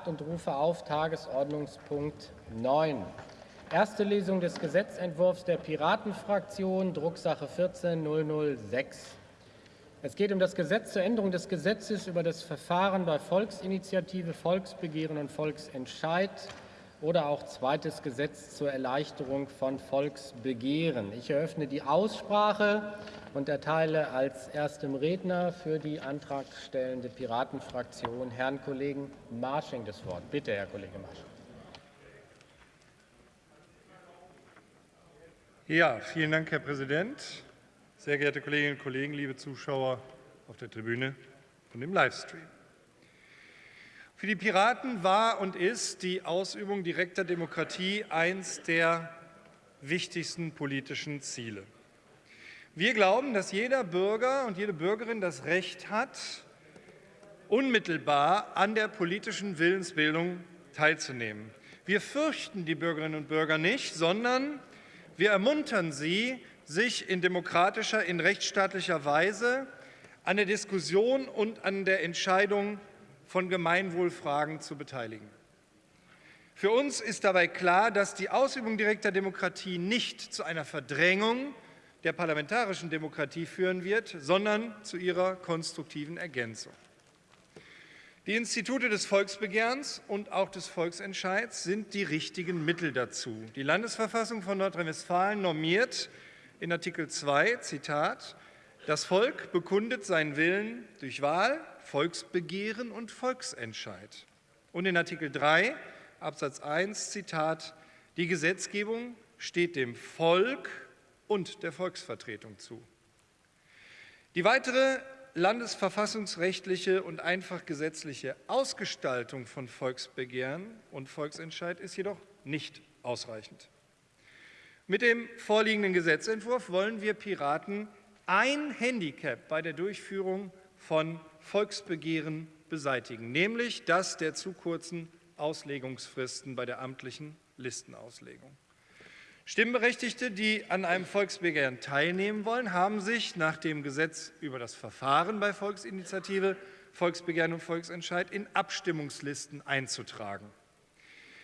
8 und rufe auf Tagesordnungspunkt 9. Erste Lesung des Gesetzentwurfs der Piratenfraktion, Drucksache 14006. Es geht um das Gesetz zur Änderung des Gesetzes über das Verfahren bei Volksinitiative, Volksbegehren und Volksentscheid oder auch zweites Gesetz zur Erleichterung von Volksbegehren. Ich eröffne die Aussprache und erteile als erstem Redner für die antragstellende Piratenfraktion Herrn Kollegen Marsching das Wort. Bitte, Herr Kollege Marsching. Ja, vielen Dank, Herr Präsident. Sehr geehrte Kolleginnen und Kollegen, liebe Zuschauer auf der Tribüne und im Livestream. Für die Piraten war und ist die Ausübung direkter Demokratie eines der wichtigsten politischen Ziele. Wir glauben, dass jeder Bürger und jede Bürgerin das Recht hat, unmittelbar an der politischen Willensbildung teilzunehmen. Wir fürchten die Bürgerinnen und Bürger nicht, sondern wir ermuntern sie, sich in demokratischer, in rechtsstaatlicher Weise an der Diskussion und an der Entscheidung von Gemeinwohlfragen zu beteiligen. Für uns ist dabei klar, dass die Ausübung direkter Demokratie nicht zu einer Verdrängung der parlamentarischen Demokratie führen wird, sondern zu ihrer konstruktiven Ergänzung. Die Institute des Volksbegehrens und auch des Volksentscheids sind die richtigen Mittel dazu. Die Landesverfassung von Nordrhein-Westfalen normiert in Artikel 2, Zitat, das Volk bekundet seinen Willen durch Wahl, Volksbegehren und Volksentscheid. Und in Artikel 3 Absatz 1 Zitat, die Gesetzgebung steht dem Volk und der Volksvertretung zu. Die weitere landesverfassungsrechtliche und einfach gesetzliche Ausgestaltung von Volksbegehren und Volksentscheid ist jedoch nicht ausreichend. Mit dem vorliegenden Gesetzentwurf wollen wir Piraten ein Handicap bei der Durchführung von Volksbegehren beseitigen, nämlich das der zu kurzen Auslegungsfristen bei der amtlichen Listenauslegung. Stimmberechtigte, die an einem Volksbegehren teilnehmen wollen, haben sich nach dem Gesetz über das Verfahren bei Volksinitiative, Volksbegehren und Volksentscheid in Abstimmungslisten einzutragen.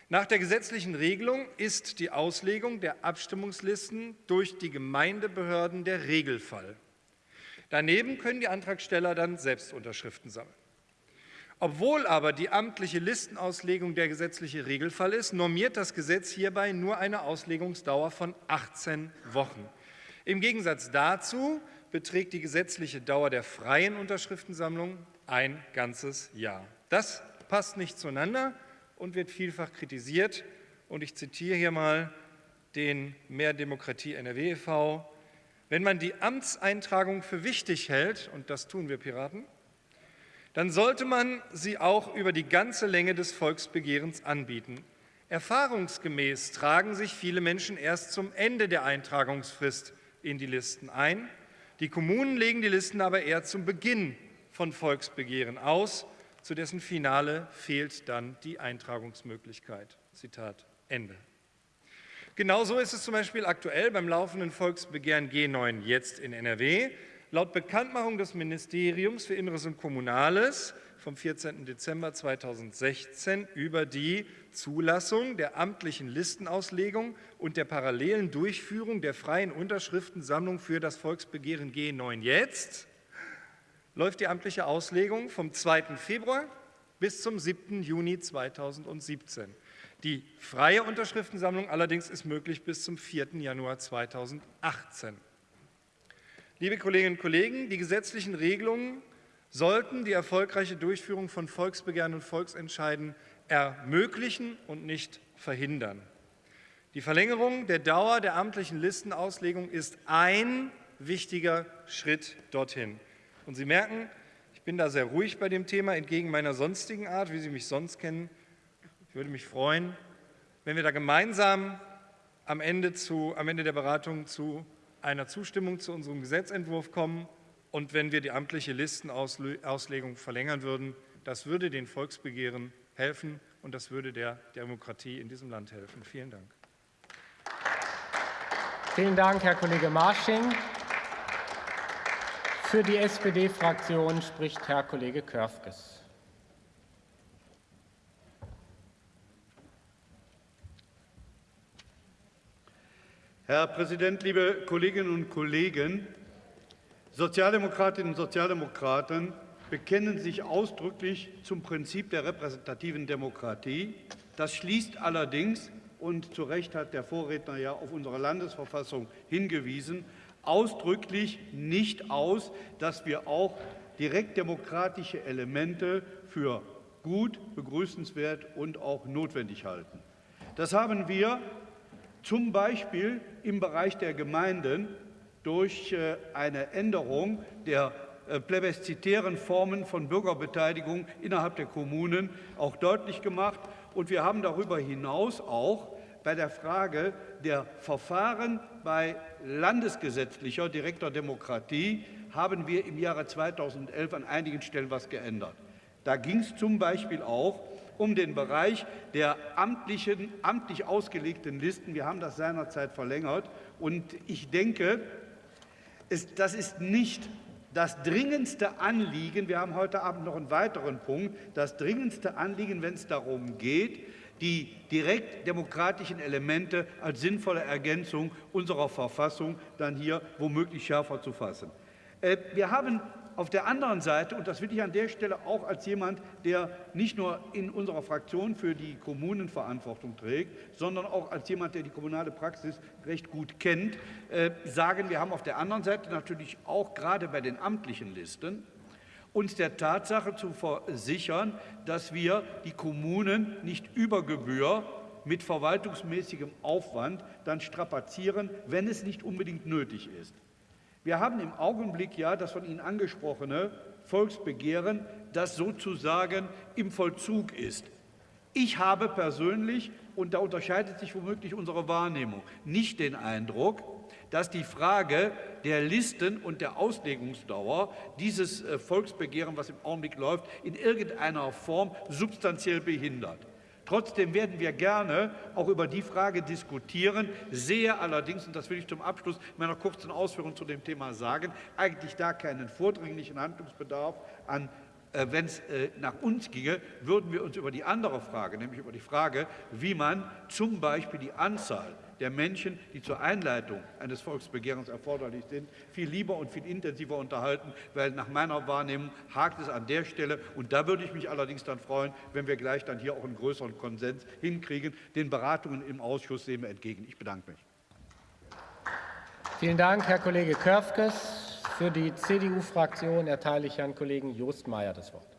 Nach der gesetzlichen Regelung ist die Auslegung der Abstimmungslisten durch die Gemeindebehörden der Regelfall. Daneben können die Antragsteller dann selbst Unterschriften sammeln. Obwohl aber die amtliche Listenauslegung der gesetzliche Regelfall ist, normiert das Gesetz hierbei nur eine Auslegungsdauer von 18 Wochen. Im Gegensatz dazu beträgt die gesetzliche Dauer der freien Unterschriftensammlung ein ganzes Jahr. Das passt nicht zueinander und wird vielfach kritisiert. Und ich zitiere hier mal den Mehr Demokratie NRW e.V. Wenn man die Amtseintragung für wichtig hält, und das tun wir Piraten, dann sollte man sie auch über die ganze Länge des Volksbegehrens anbieten. Erfahrungsgemäß tragen sich viele Menschen erst zum Ende der Eintragungsfrist in die Listen ein. Die Kommunen legen die Listen aber eher zum Beginn von Volksbegehren aus. Zu dessen Finale fehlt dann die Eintragungsmöglichkeit. Zitat Ende. Genauso ist es zum Beispiel aktuell beim laufenden Volksbegehren G9 jetzt in NRW. Laut Bekanntmachung des Ministeriums für Inneres und Kommunales vom 14. Dezember 2016 über die Zulassung der amtlichen Listenauslegung und der parallelen Durchführung der freien Unterschriftensammlung für das Volksbegehren G9 jetzt läuft die amtliche Auslegung vom 2. Februar bis zum 7. Juni 2017. Die freie Unterschriftensammlung allerdings ist möglich bis zum 4. Januar 2018. Liebe Kolleginnen und Kollegen, die gesetzlichen Regelungen sollten die erfolgreiche Durchführung von Volksbegehren und Volksentscheiden ermöglichen und nicht verhindern. Die Verlängerung der Dauer der amtlichen Listenauslegung ist ein wichtiger Schritt dorthin. Und Sie merken, ich bin da sehr ruhig bei dem Thema, entgegen meiner sonstigen Art, wie Sie mich sonst kennen. Ich würde mich freuen, wenn wir da gemeinsam am Ende, zu, am Ende der Beratung zu einer Zustimmung zu unserem Gesetzentwurf kommen und wenn wir die amtliche Listenauslegung verlängern würden. Das würde den Volksbegehren helfen und das würde der Demokratie in diesem Land helfen. Vielen Dank. Vielen Dank, Herr Kollege Marsching. Für die SPD-Fraktion spricht Herr Kollege Körfges. Herr Präsident, liebe Kolleginnen und Kollegen! Sozialdemokratinnen und Sozialdemokraten bekennen sich ausdrücklich zum Prinzip der repräsentativen Demokratie. Das schließt allerdings, und zu Recht hat der Vorredner ja auf unsere Landesverfassung hingewiesen, ausdrücklich nicht aus, dass wir auch direktdemokratische Elemente für gut, begrüßenswert und auch notwendig halten. Das haben wir zum Beispiel im Bereich der Gemeinden durch äh, eine Änderung der äh, plebiszitären Formen von Bürgerbeteiligung innerhalb der Kommunen auch deutlich gemacht. Und wir haben darüber hinaus auch bei der Frage der Verfahren bei landesgesetzlicher direkter Demokratie haben wir im Jahre 2011 an einigen Stellen etwas geändert. Da ging es zum Beispiel auch um den Bereich der amtlichen, amtlich ausgelegten Listen. Wir haben das seinerzeit verlängert. Und ich denke, es, das ist nicht das dringendste Anliegen, wir haben heute Abend noch einen weiteren Punkt, das dringendste Anliegen, wenn es darum geht, die direkt demokratischen Elemente als sinnvolle Ergänzung unserer Verfassung dann hier womöglich schärfer zu fassen. Äh, wir haben auf der anderen Seite, und das will ich an der Stelle auch als jemand, der nicht nur in unserer Fraktion für die Kommunen Verantwortung trägt, sondern auch als jemand, der die kommunale Praxis recht gut kennt, äh, sagen, wir haben auf der anderen Seite natürlich auch gerade bei den amtlichen Listen uns der Tatsache zu versichern, dass wir die Kommunen nicht über Gebühr mit verwaltungsmäßigem Aufwand dann strapazieren, wenn es nicht unbedingt nötig ist. Wir haben im Augenblick ja das von Ihnen angesprochene Volksbegehren, das sozusagen im Vollzug ist. Ich habe persönlich, und da unterscheidet sich womöglich unsere Wahrnehmung, nicht den Eindruck, dass die Frage der Listen und der Auslegungsdauer dieses äh, Volksbegehren, was im Augenblick läuft, in irgendeiner Form substanziell behindert. Trotzdem werden wir gerne auch über die Frage diskutieren, sehe allerdings, und das will ich zum Abschluss meiner kurzen Ausführung zu dem Thema sagen, eigentlich da keinen vordringlichen Handlungsbedarf an äh, wenn es äh, nach uns ginge, würden wir uns über die andere Frage, nämlich über die Frage, wie man zum Beispiel die Anzahl der Menschen, die zur Einleitung eines Volksbegehrens erforderlich sind, viel lieber und viel intensiver unterhalten, weil nach meiner Wahrnehmung hakt es an der Stelle. Und da würde ich mich allerdings dann freuen, wenn wir gleich dann hier auch einen größeren Konsens hinkriegen. Den Beratungen im Ausschuss sehen wir entgegen. Ich bedanke mich. Vielen Dank, Herr Kollege Körfges. Für die CDU-Fraktion erteile ich Herrn Kollegen Jost Meyer das Wort.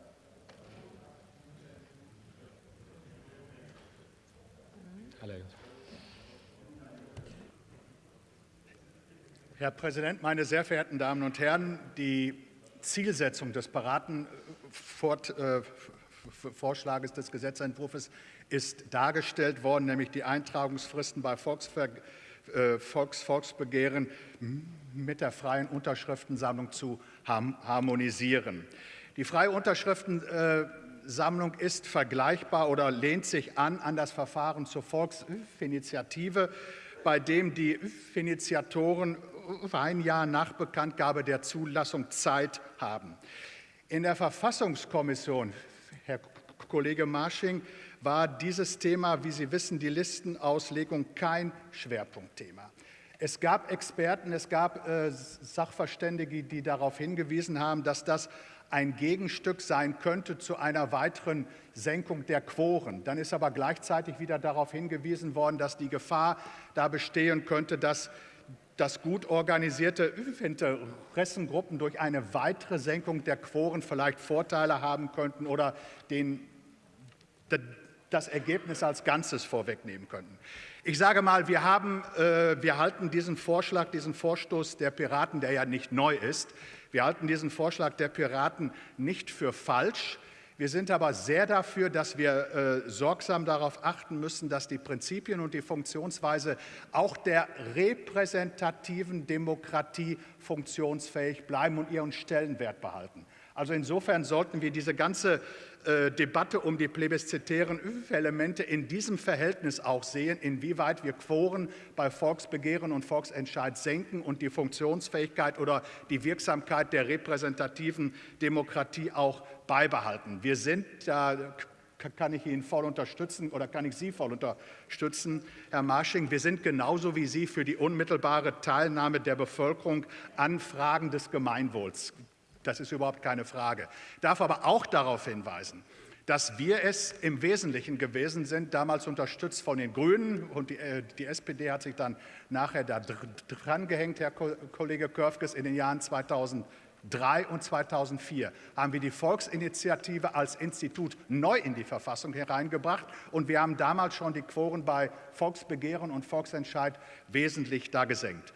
Herr Präsident, meine sehr verehrten Damen und Herren! Die Zielsetzung des Paratenvorschlages des Gesetzentwurfs ist dargestellt worden, nämlich die Eintragungsfristen bei Volksver äh, Volks Volksbegehren mit der freien Unterschriftensammlung zu harmonisieren. Die freie Unterschriftensammlung ist vergleichbar oder lehnt sich an an das Verfahren zur Volksinitiative, bei dem die Initiatoren ein Jahr nach Bekanntgabe der Zulassung Zeit haben. In der Verfassungskommission, Herr Kollege Marsching, war dieses Thema, wie Sie wissen, die Listenauslegung kein Schwerpunktthema. Es gab Experten, es gab äh, Sachverständige, die darauf hingewiesen haben, dass das ein Gegenstück sein könnte zu einer weiteren Senkung der Quoren. Dann ist aber gleichzeitig wieder darauf hingewiesen worden, dass die Gefahr da bestehen könnte, dass dass gut organisierte Interessengruppen durch eine weitere Senkung der Quoren vielleicht Vorteile haben könnten oder den, das Ergebnis als Ganzes vorwegnehmen könnten. Ich sage mal, wir, haben, äh, wir halten diesen Vorschlag, diesen Vorstoß der Piraten, der ja nicht neu ist, wir halten diesen Vorschlag der Piraten nicht für falsch. Wir sind aber sehr dafür, dass wir äh, sorgsam darauf achten müssen, dass die Prinzipien und die Funktionsweise auch der repräsentativen Demokratie funktionsfähig bleiben und ihren Stellenwert behalten. Also insofern sollten wir diese ganze Debatte um die plebiszitären Elemente in diesem Verhältnis auch sehen, inwieweit wir Quoren bei Volksbegehren und Volksentscheid senken und die Funktionsfähigkeit oder die Wirksamkeit der repräsentativen Demokratie auch beibehalten. Wir sind da kann ich ihn voll unterstützen oder kann ich Sie voll unterstützen, Herr Marsching. Wir sind genauso wie Sie für die unmittelbare Teilnahme der Bevölkerung an Fragen des Gemeinwohls. Das ist überhaupt keine Frage. Darf aber auch darauf hinweisen, dass wir es im Wesentlichen gewesen sind, damals unterstützt von den Grünen und die, äh, die SPD hat sich dann nachher da dran gehängt, Herr Kollege Körfges, in den Jahren 2003 und 2004 haben wir die Volksinitiative als Institut neu in die Verfassung hereingebracht und wir haben damals schon die Quoren bei Volksbegehren und Volksentscheid wesentlich da gesenkt.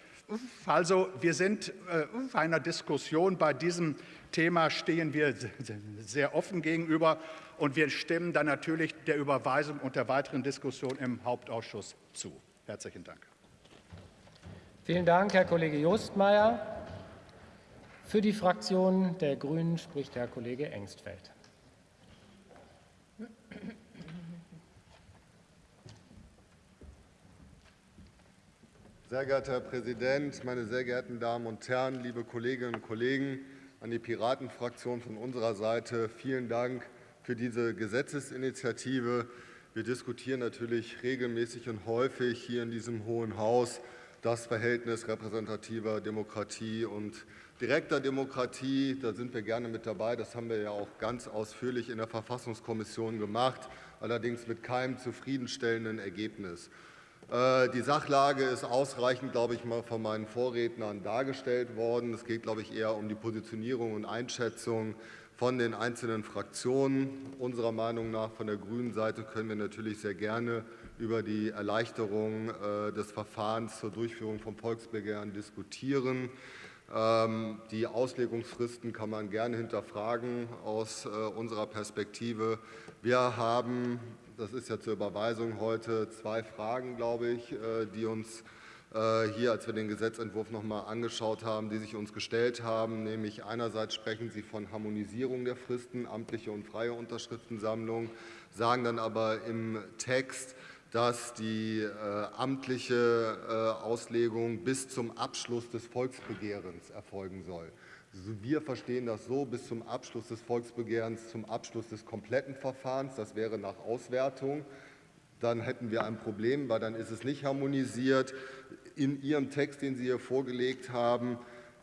Also wir sind äh, einer Diskussion bei diesem Thema stehen wir sehr offen gegenüber und wir stimmen dann natürlich der Überweisung und der weiteren Diskussion im Hauptausschuss zu. Herzlichen Dank. Vielen Dank, Herr Kollege Justmeier. Für die Fraktion der Grünen spricht Herr Kollege Engstfeld. Sehr geehrter Herr Präsident, meine sehr geehrten Damen und Herren, liebe Kolleginnen und Kollegen! An die Piratenfraktion von unserer Seite vielen Dank für diese Gesetzesinitiative. Wir diskutieren natürlich regelmäßig und häufig hier in diesem Hohen Haus das Verhältnis repräsentativer Demokratie und direkter Demokratie. Da sind wir gerne mit dabei. Das haben wir ja auch ganz ausführlich in der Verfassungskommission gemacht, allerdings mit keinem zufriedenstellenden Ergebnis. Äh, die Sachlage ist ausreichend, glaube ich, mal von meinen Vorrednern dargestellt worden. Es geht, glaube ich, eher um die Positionierung und Einschätzung von den einzelnen Fraktionen. Unserer Meinung nach von der grünen Seite können wir natürlich sehr gerne über die Erleichterung äh, des Verfahrens zur Durchführung von Volksbegehren diskutieren. Ähm, die Auslegungsfristen kann man gerne hinterfragen aus äh, unserer Perspektive. Wir haben das ist ja zur Überweisung heute zwei Fragen, glaube ich, äh, die uns äh, hier, als wir den Gesetzentwurf noch einmal angeschaut haben, die sich uns gestellt haben. Nämlich einerseits sprechen Sie von Harmonisierung der Fristen, amtliche und freie Unterschriftensammlung, sagen dann aber im Text, dass die äh, amtliche Auslegung bis zum Abschluss des Volksbegehrens erfolgen soll. Wir verstehen das so bis zum Abschluss des Volksbegehrens, zum Abschluss des kompletten Verfahrens. Das wäre nach Auswertung. Dann hätten wir ein Problem, weil dann ist es nicht harmonisiert. In Ihrem Text, den Sie hier vorgelegt haben,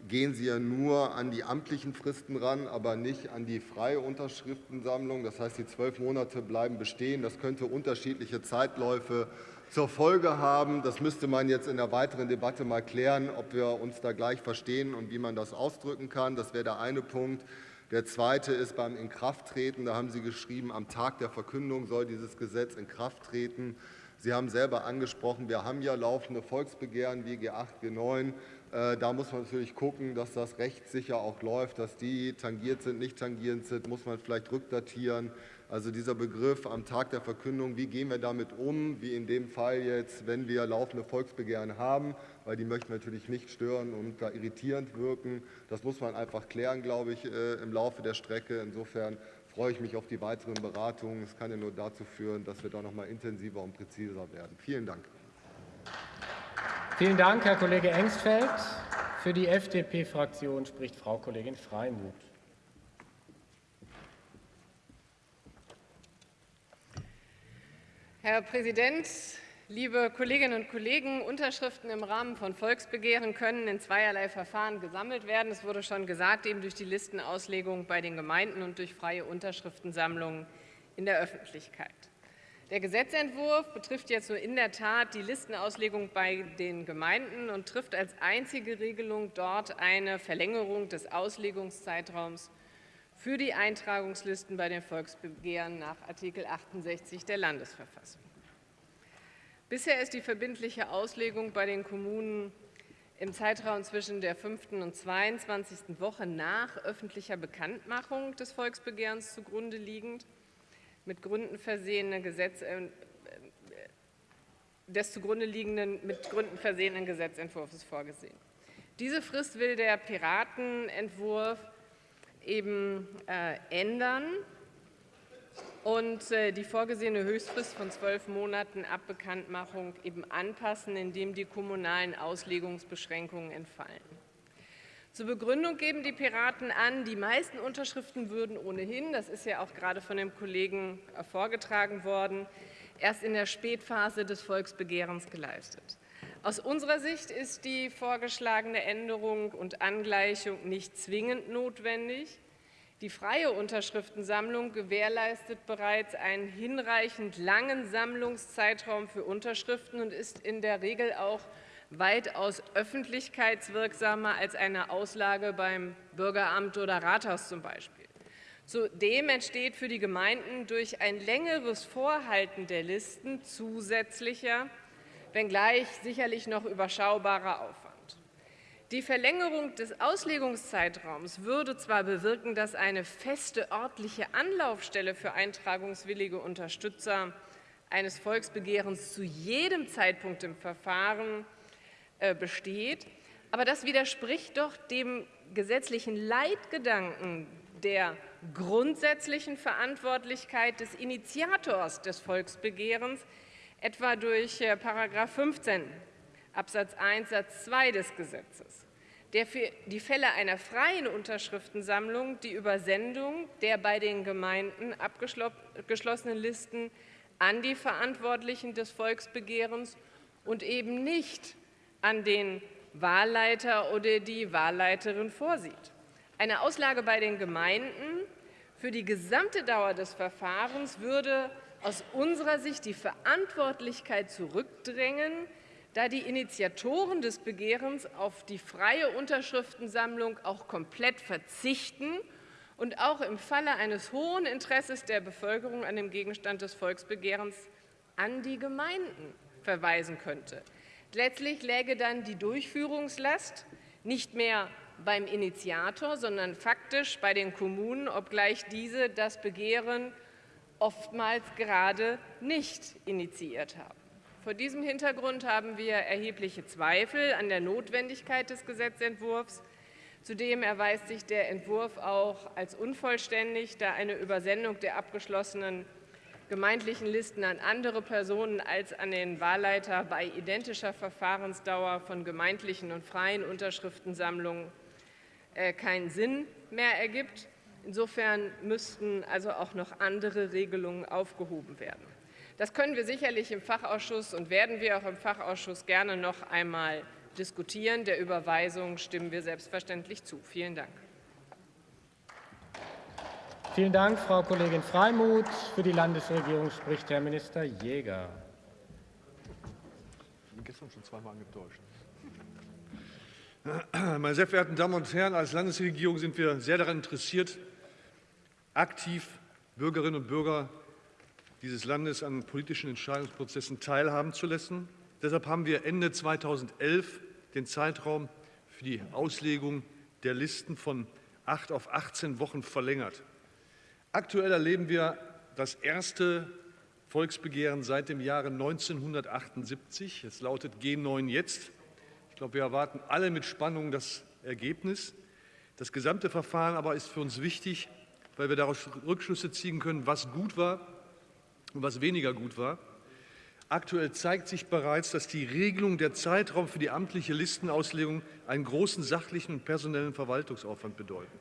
gehen Sie ja nur an die amtlichen Fristen ran, aber nicht an die freie Unterschriftensammlung. Das heißt, die zwölf Monate bleiben bestehen. Das könnte unterschiedliche Zeitläufe zur Folge haben. Das müsste man jetzt in der weiteren Debatte mal klären, ob wir uns da gleich verstehen und wie man das ausdrücken kann. Das wäre der eine Punkt. Der zweite ist beim Inkrafttreten. Da haben Sie geschrieben, am Tag der Verkündung soll dieses Gesetz in Kraft treten. Sie haben selber angesprochen, wir haben ja laufende Volksbegehren wie G8, G9. Äh, da muss man natürlich gucken, dass das rechtssicher auch läuft, dass die tangiert sind, nicht tangiert sind, muss man vielleicht rückdatieren. Also dieser Begriff am Tag der Verkündung, wie gehen wir damit um, wie in dem Fall jetzt, wenn wir laufende Volksbegehren haben, weil die möchten natürlich nicht stören und da irritierend wirken. Das muss man einfach klären, glaube ich, äh, im Laufe der Strecke. Insofern freue ich mich auf die weiteren Beratungen. Es kann ja nur dazu führen, dass wir da noch mal intensiver und präziser werden. Vielen Dank. Vielen Dank, Herr Kollege Engstfeld. Für die FDP-Fraktion spricht Frau Kollegin Freimuth. Herr Präsident, liebe Kolleginnen und Kollegen! Unterschriften im Rahmen von Volksbegehren können in zweierlei Verfahren gesammelt werden. Es wurde schon gesagt, eben durch die Listenauslegung bei den Gemeinden und durch freie Unterschriftensammlungen in der Öffentlichkeit. Der Gesetzentwurf betrifft jetzt nur in der Tat die Listenauslegung bei den Gemeinden und trifft als einzige Regelung dort eine Verlängerung des Auslegungszeitraums für die Eintragungslisten bei den Volksbegehren nach Artikel 68 der Landesverfassung. Bisher ist die verbindliche Auslegung bei den Kommunen im Zeitraum zwischen der 5. und 22. Woche nach öffentlicher Bekanntmachung des Volksbegehrens zugrunde liegend mit Gründen versehene Gesetz, äh, des zugrunde liegenden mit Gründen versehenen Gesetzentwurfs vorgesehen. Diese Frist will der Piratenentwurf eben äh, ändern und äh, die vorgesehene Höchstfrist von zwölf Monaten ab Bekanntmachung eben anpassen, indem die kommunalen Auslegungsbeschränkungen entfallen. Zur Begründung geben die Piraten an, die meisten Unterschriften würden ohnehin, das ist ja auch gerade von dem Kollegen vorgetragen worden, erst in der Spätphase des Volksbegehrens geleistet. Aus unserer Sicht ist die vorgeschlagene Änderung und Angleichung nicht zwingend notwendig. Die freie Unterschriftensammlung gewährleistet bereits einen hinreichend langen Sammlungszeitraum für Unterschriften und ist in der Regel auch weitaus öffentlichkeitswirksamer als eine Auslage beim Bürgeramt oder Rathaus zum Beispiel. Zudem entsteht für die Gemeinden durch ein längeres Vorhalten der Listen zusätzlicher, wenngleich sicherlich noch überschaubarer Aufwand. Die Verlängerung des Auslegungszeitraums würde zwar bewirken, dass eine feste örtliche Anlaufstelle für eintragungswillige Unterstützer eines Volksbegehrens zu jedem Zeitpunkt im Verfahren äh, besteht. Aber das widerspricht doch dem gesetzlichen Leitgedanken der grundsätzlichen Verantwortlichkeit des Initiators des Volksbegehrens, etwa durch äh, § 15 Absatz 1 Satz 2 des Gesetzes, der für die Fälle einer freien Unterschriftensammlung die Übersendung der bei den Gemeinden abgeschlossenen Listen an die Verantwortlichen des Volksbegehrens und eben nicht an den Wahlleiter oder die Wahlleiterin vorsieht. Eine Auslage bei den Gemeinden für die gesamte Dauer des Verfahrens würde aus unserer Sicht die Verantwortlichkeit zurückdrängen, da die Initiatoren des Begehrens auf die freie Unterschriftensammlung auch komplett verzichten und auch im Falle eines hohen Interesses der Bevölkerung an dem Gegenstand des Volksbegehrens an die Gemeinden verweisen könnte. Letztlich läge dann die Durchführungslast nicht mehr beim Initiator, sondern faktisch bei den Kommunen, obgleich diese das Begehren oftmals gerade nicht initiiert haben. Vor diesem Hintergrund haben wir erhebliche Zweifel an der Notwendigkeit des Gesetzentwurfs. Zudem erweist sich der Entwurf auch als unvollständig, da eine Übersendung der abgeschlossenen gemeindlichen Listen an andere Personen als an den Wahlleiter bei identischer Verfahrensdauer von gemeindlichen und freien Unterschriftensammlungen äh, keinen Sinn mehr ergibt. Insofern müssten also auch noch andere Regelungen aufgehoben werden. Das können wir sicherlich im Fachausschuss und werden wir auch im Fachausschuss gerne noch einmal diskutieren. Der Überweisung stimmen wir selbstverständlich zu. Vielen Dank. Vielen Dank, Frau Kollegin Freimuth. Für die Landesregierung spricht Herr Minister Jäger. Ich bin gestern schon zweimal angetäuscht. Meine sehr verehrten Damen und Herren, als Landesregierung sind wir sehr daran interessiert, aktiv Bürgerinnen und Bürger dieses Landes an politischen Entscheidungsprozessen teilhaben zu lassen. Deshalb haben wir Ende 2011 den Zeitraum für die Auslegung der Listen von acht auf 18 Wochen verlängert. Aktuell erleben wir das erste Volksbegehren seit dem Jahre 1978. Es lautet G9 jetzt. Ich glaube, wir erwarten alle mit Spannung das Ergebnis. Das gesamte Verfahren aber ist für uns wichtig, weil wir daraus Rückschlüsse ziehen können, was gut war und was weniger gut war. Aktuell zeigt sich bereits, dass die Regelung der Zeitraum für die amtliche Listenauslegung einen großen sachlichen und personellen Verwaltungsaufwand bedeuten.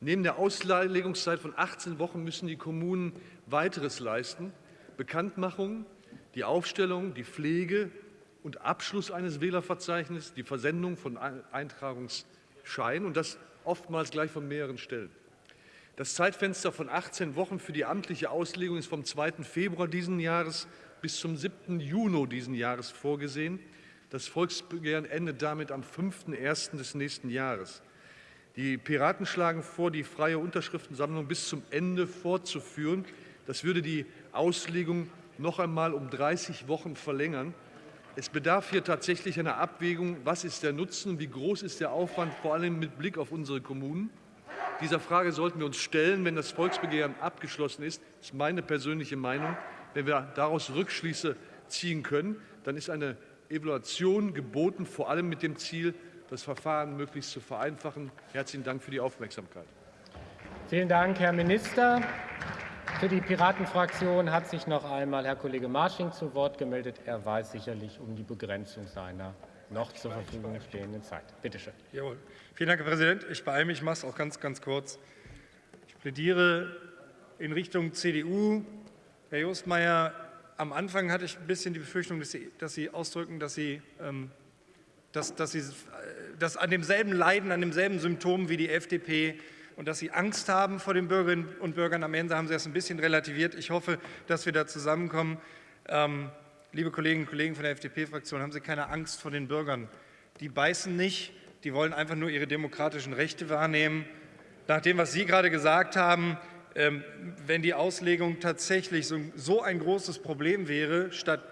Neben der Auslegungszeit von 18 Wochen müssen die Kommunen weiteres leisten. Bekanntmachung, die Aufstellung, die Pflege und Abschluss eines Wählerverzeichnisses, die Versendung von Eintragungsscheinen und das oftmals gleich von mehreren Stellen. Das Zeitfenster von 18 Wochen für die amtliche Auslegung ist vom 2. Februar diesen Jahres bis zum 7. Juni diesen Jahres vorgesehen. Das Volksbegehren endet damit am 5.1. des nächsten Jahres. Die Piraten schlagen vor, die freie Unterschriftensammlung bis zum Ende fortzuführen. Das würde die Auslegung noch einmal um 30 Wochen verlängern. Es bedarf hier tatsächlich einer Abwägung, was ist der Nutzen, wie groß ist der Aufwand, vor allem mit Blick auf unsere Kommunen. Dieser Frage sollten wir uns stellen, wenn das Volksbegehren abgeschlossen ist. Das ist meine persönliche Meinung. Wenn wir daraus Rückschlüsse ziehen können, dann ist eine Evaluation geboten, vor allem mit dem Ziel, das Verfahren möglichst zu vereinfachen. Herzlichen Dank für die Aufmerksamkeit. Vielen Dank, Herr Minister. Für die Piratenfraktion hat sich noch einmal Herr Kollege Marsching zu Wort gemeldet. Er weiß sicherlich um die Begrenzung seiner noch zur Verfügung stehenden Zeit. Bitte schön. Jawohl. Vielen Dank, Herr Präsident. Ich beeile mich, ich mache es auch ganz, ganz kurz. Ich plädiere in Richtung CDU. Herr Jostmeier, am Anfang hatte ich ein bisschen die Befürchtung, dass Sie, dass Sie ausdrücken, dass Sie, ähm, dass, dass Sie äh, dass an demselben Leiden, an demselben Symptom wie die FDP und dass Sie Angst haben vor den Bürgerinnen und Bürgern. Am Ende haben Sie das ein bisschen relativiert. Ich hoffe, dass wir da zusammenkommen. Ähm, liebe Kolleginnen und Kollegen von der FDP-Fraktion, haben Sie keine Angst vor den Bürgern. Die beißen nicht, die wollen einfach nur ihre demokratischen Rechte wahrnehmen. Nach dem, was Sie gerade gesagt haben, ähm, wenn die Auslegung tatsächlich so ein großes Problem wäre, statt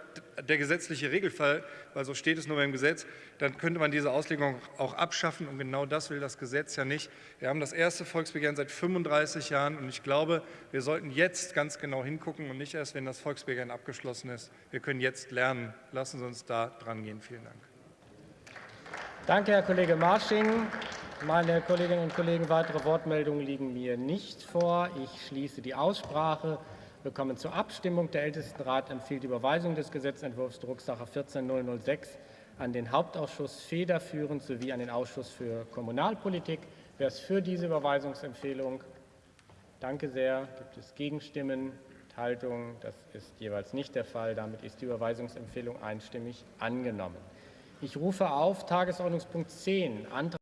der gesetzliche Regelfall, weil so steht es nur beim Gesetz, dann könnte man diese Auslegung auch abschaffen. Und genau das will das Gesetz ja nicht. Wir haben das erste Volksbegehren seit 35 Jahren. Und ich glaube, wir sollten jetzt ganz genau hingucken und nicht erst, wenn das Volksbegehren abgeschlossen ist. Wir können jetzt lernen. Lassen Sie uns da dran gehen. Vielen Dank. Danke, Herr Kollege Marsching. Meine Kolleginnen und Kollegen, weitere Wortmeldungen liegen mir nicht vor. Ich schließe die Aussprache. Wir kommen zur Abstimmung. Der Ältestenrat empfiehlt die Überweisung des Gesetzentwurfs Drucksache 14006 an den Hauptausschuss federführend sowie an den Ausschuss für Kommunalpolitik. Wer ist für diese Überweisungsempfehlung? Danke sehr. Gibt es Gegenstimmen, Enthaltungen? Das ist jeweils nicht der Fall. Damit ist die Überweisungsempfehlung einstimmig angenommen. Ich rufe auf Tagesordnungspunkt 10, Antrag